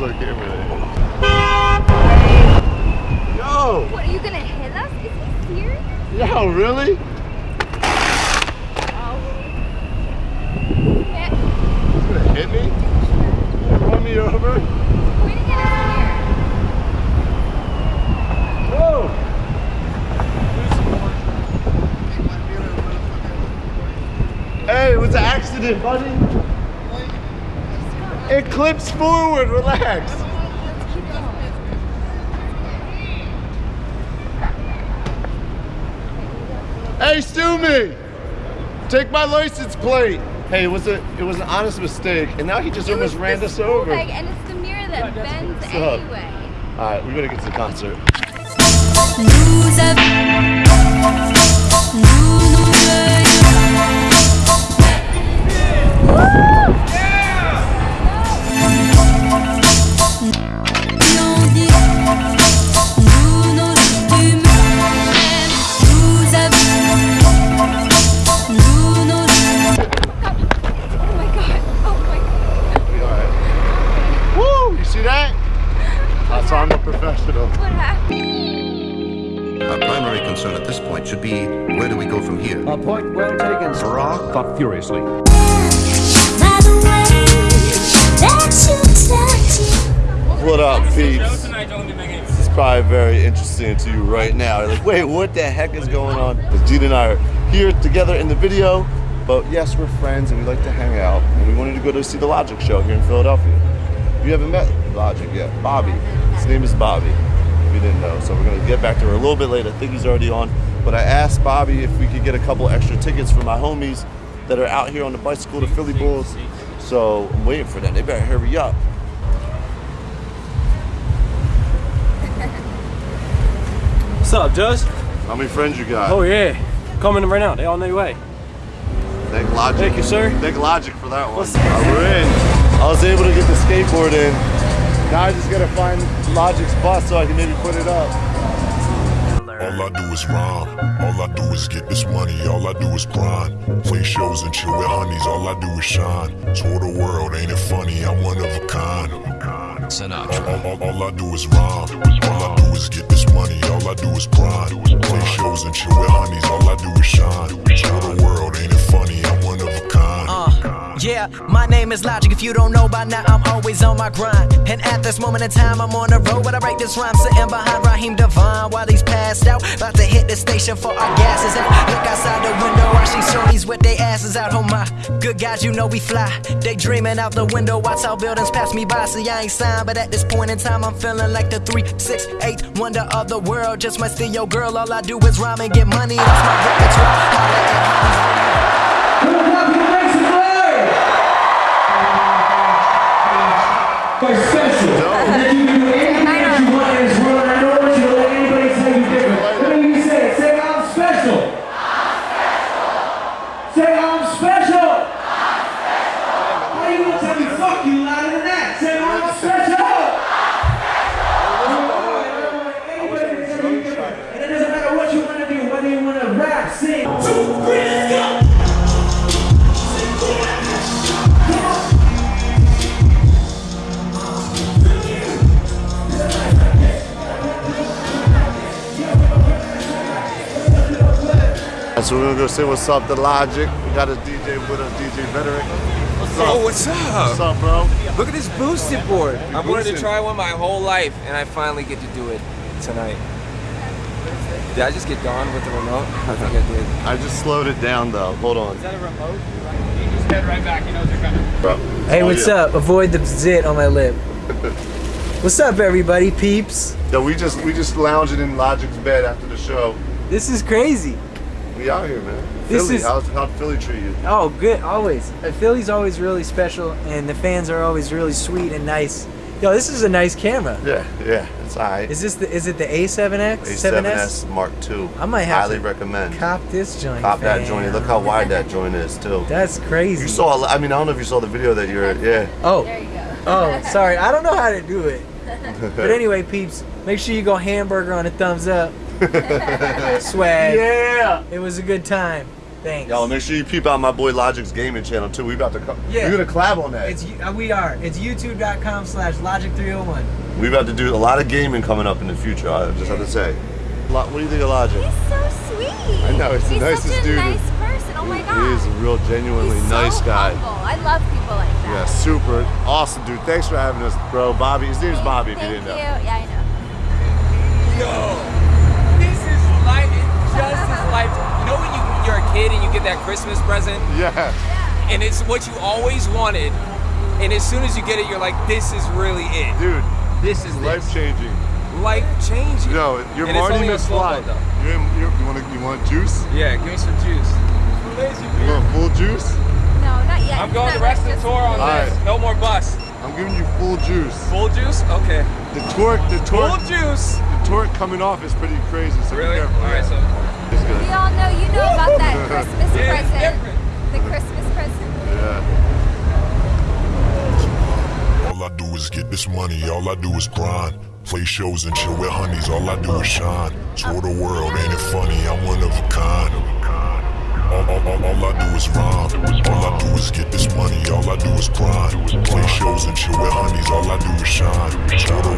knows what camera it. Yo! What, are you gonna hit us? Is he serious? Yo, really? Oh. He's gonna hit me? Run me over? pointing at us Whoa! Hey, it was an accident, buddy. It clips forward, relax. Hey, sue me! Take my license plate. Hey, it was a it was an honest mistake, and now he just here. almost ran us over. bag, and it's the mirror that bends anyway. All right, we're gonna get to the concert. Concern at this point should be where do we go from here? A point well taken, Sarah. thought furiously. by the way that you touch it. What up, peeps? This is probably very interesting to you right now. You're like, wait, what the heck is going on? Because Gene and I are here together in the video, but yes, we're friends and we like to hang out. And we wanted to go to see the Logic show here in Philadelphia. If you haven't met Logic yet, Bobby. His name is Bobby. If you didn't know, so we're get back to her a little bit later. I think he's already on. But I asked Bobby if we could get a couple extra tickets for my homies that are out here on the bicycle to Philly Bulls. So I'm waiting for them. They better hurry up. What's up, Just? How many friends you got? Oh yeah, coming in right now. They on their way. Thank Logic. Thank you, sir. Thank Logic for that one. What's- All right, we're in. I was able to get the skateboard in. Now I just gotta find Logic's bus so I can maybe put it up. All I do is rhyme. All I do is get this money. All I do is grind. Play shows and chill with honeys. All I do is shine. Tour the world, ain't it funny? I'm one of a kind. Sinatra. All, all, all I do is rhyme. All I do is get this money. All I do is grind. Play shows and chill with honeys. All I do is shine. Tour the world, ain't it funny? I'm one of a kind. Uh, yeah, my name is Logic. If you don't know by now, I'm always on my grind. And at this moment in time, I'm on the road. This rhyme sitting behind Raheem DeVaughn while he's passed out. About to hit the station for our gases. And look outside the window, I see shorties with their asses out. Oh my, good guys, you know we fly. They dreaming out the window. Watch how buildings pass me by. See, I ain't signed, but at this point in time, I'm feeling like the three, six, eight wonder of the world. Just might steal your girl. All I do is rhyme and get money. That's my repertoire. So we're gonna go say what's up to Logic. We got a DJ with us, DJ Rhetorik. What's up? Oh, what's up? What's up, bro? Look at this boosted board. I wanted to try one my whole life, and I finally get to do it tonight. Did I just get Dawn with the remote? I think I did. I just slowed it down though. Hold on. Is that a remote? You just head right back. He knows you're coming. Bro. Hey, Oh, what's yeah. up? Avoid the zit on my lip. what's up, everybody, peeps? Yo, we just we just lounging in Logic's bed after the show. This is crazy. We out here, man. This Philly, is- how's how'd Philly treat you? Oh, good, always. Uh, Philly's always really special, and the fans are always really sweet and nice. Yo, this is a nice camera. Yeah, yeah, it's alright. Is this the? Is it the A7X? A7S Mark II. I might have highly to recommend. Cop this joint. Cop that joint. Look how wide that joint is too. That's crazy. You saw. I mean, I don't know if you saw the video that you're. Yeah. Oh. There you go. Oh, sorry. I don't know how to do it. But anyway, peeps, make sure you go hamburger on a thumbs up. Swag. Yeah. It was a good time. Thanks. Y'all make sure you peep out my boy Logic's gaming channel too. We about to co- Yeah. we're gonna collab on that. It's uh, we are. It's youtube.com slash logic301. we about to do a lot of gaming coming up in the future. I just have to say. What do you think of Logic? He's so sweet. I know, he's the nicest such a dude. nice person. Oh my god. He is a real genuinely He's nice so guy. Humble. I love people like that. Yeah, super awesome dude. Thanks for having us, bro. Bobby. His name's Thank- Bobby. If you didn't know. Yeah, I know. Yo, this is life. It's just as life. You know when you you're a kid and you get that Christmas present Yeah. and it's what you always wanted, and as soon as you get it, you're like, this is really it. Dude, This is life changing. Life changing. Yo, you're And it's Marty only a slow McFly. boat, though. You're, in- you're, you want you want juice? Yeah, give me some juice. You want full juice? No, not yet. I'm going not the rest of the this. tour on All this. right. No more bus. I'm giving you full juice. Full juice? Okay. The torque, the torque. Full juice. the torque coming off is pretty crazy. So Really? be careful. All right, so It's good. We all know you know about that Christmas Yeah, present. different. The Christmas present. Yeah. All I do is get this money, all I do is grind. Play shows and chill with honeys, all I do is shine. Tour the world, ain't it funny? I'm one of a kind. All, all, all, all I do is rhyme. All I do is get this money, all I do is grind. Play shows and chill with honeys, all I do is shine. Tour the